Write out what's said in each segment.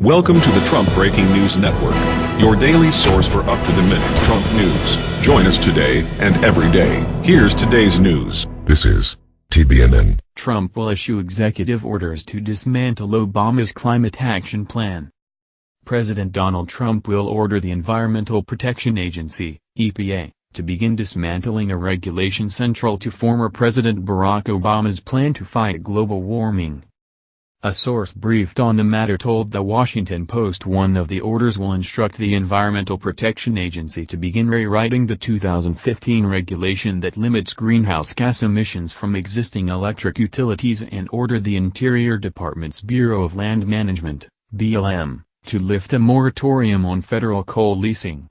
Welcome to the Trump Breaking News Network, your daily source for up-to-the-minute Trump news. Join us today and every day. Here's today's news. This is TBNN. Trump will issue executive orders to dismantle Obama's climate action plan. President Donald Trump will order the Environmental Protection Agency, EPA, to begin dismantling a regulation central to former President Barack Obama's plan to fight global warming. A source briefed on the matter told The Washington Post one of the orders will instruct the Environmental Protection Agency to begin rewriting the 2015 regulation that limits greenhouse gas emissions from existing electric utilities and order the Interior Department's Bureau of Land Management, BLM, to lift a moratorium on federal coal leasing.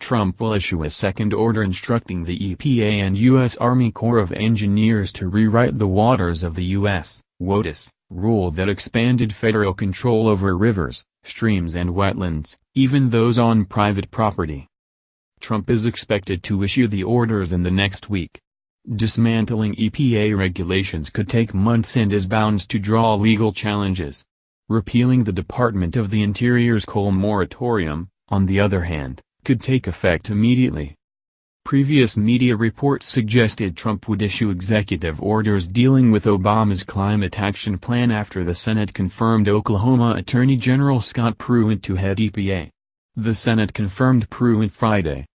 Trump will issue a second order instructing the EPA and U.S. Army Corps of Engineers to rewrite the Waters of the U.S. WOTUS, rule that expanded federal control over rivers, streams and wetlands, even those on private property. Trump is expected to issue the orders in the next week. Dismantling EPA regulations could take months and is bound to draw legal challenges. Repealing the Department of the Interior's coal moratorium, on the other hand, could take effect immediately. Previous media reports suggested Trump would issue executive orders dealing with Obama's climate action plan after the Senate confirmed Oklahoma Attorney General Scott Pruitt to head EPA. The Senate confirmed Pruitt Friday.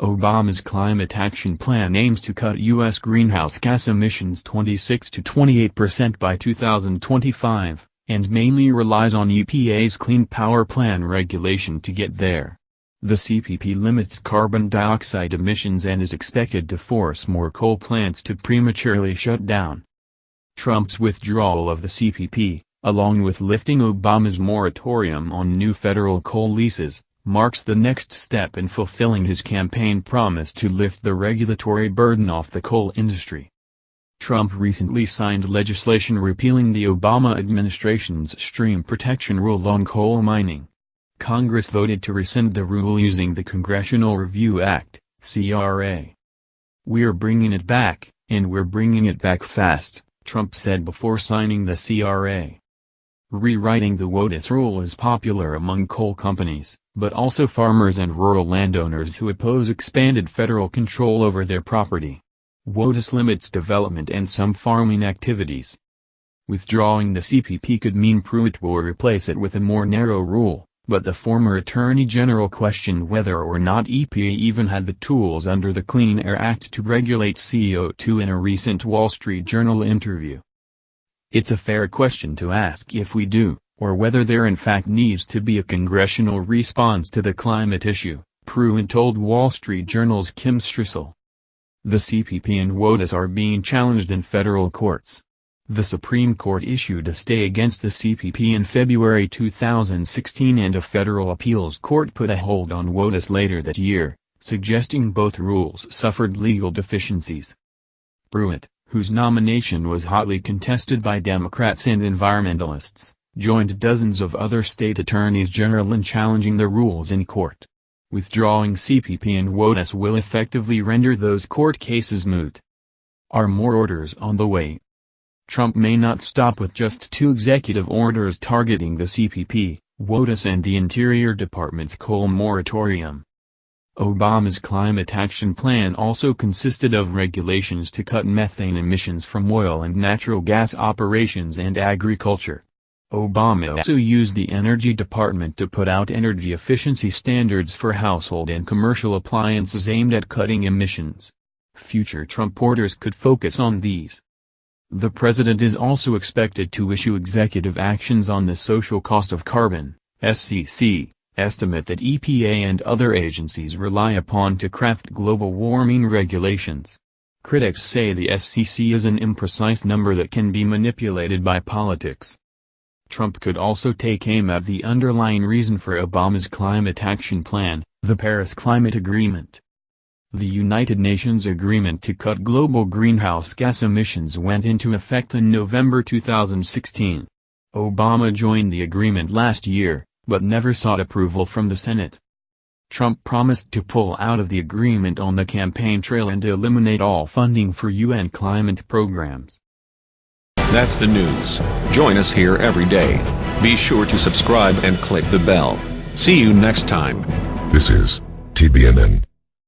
Obama's climate action plan aims to cut U.S. greenhouse gas emissions 26 to 28 percent by 2025, and mainly relies on EPA's Clean Power Plan regulation to get there. The CPP limits carbon dioxide emissions and is expected to force more coal plants to prematurely shut down. Trump's withdrawal of the CPP, along with lifting Obama's moratorium on new federal coal leases, marks the next step in fulfilling his campaign promise to lift the regulatory burden off the coal industry. Trump recently signed legislation repealing the Obama administration's stream protection rule on coal mining. Congress voted to rescind the rule using the Congressional Review Act, CRA. We're bringing it back, and we're bringing it back fast, Trump said before signing the CRA. Rewriting the WOTUS rule is popular among coal companies, but also farmers and rural landowners who oppose expanded federal control over their property. WOTUS limits development and some farming activities. Withdrawing the CPP could mean Pruitt will replace it with a more narrow rule, but the former Attorney General questioned whether or not EPA even had the tools under the Clean Air Act to regulate CO2 in a recent Wall Street Journal interview. It's a fair question to ask if we do, or whether there in fact needs to be a congressional response to the climate issue, Pruitt told Wall Street Journal's Kim Strassel. The CPP and WOTUS are being challenged in federal courts. The Supreme Court issued a stay against the CPP in February 2016 and a federal appeals court put a hold on WOTUS later that year, suggesting both rules suffered legal deficiencies. Pruitt, whose nomination was hotly contested by Democrats and environmentalists, joined dozens of other state attorneys general in challenging the rules in court. Withdrawing CPP and WOTUS will effectively render those court cases moot. Are more orders on the way? Trump may not stop with just two executive orders targeting the CPP, WOTUS and the Interior Department's coal moratorium. Obama's climate action plan also consisted of regulations to cut methane emissions from oil and natural gas operations and agriculture. Obama also used the Energy Department to put out energy efficiency standards for household and commercial appliances aimed at cutting emissions. Future Trump orders could focus on these. The president is also expected to issue executive actions on the social cost of carbon, SCC, estimate that EPA and other agencies rely upon to craft global warming regulations. Critics say the SCC is an imprecise number that can be manipulated by politics. Trump could also take aim at the underlying reason for Obama's climate action plan, the Paris Climate Agreement. The United Nations agreement to cut global greenhouse gas emissions went into effect in November 2016. Obama joined the agreement last year, but never sought approval from the Senate. Trump promised to pull out of the agreement on the campaign trail and eliminate all funding for UN climate programs. That's the news. Join us here every day. Be sure to subscribe and click the bell. See you next time. This is TBNN.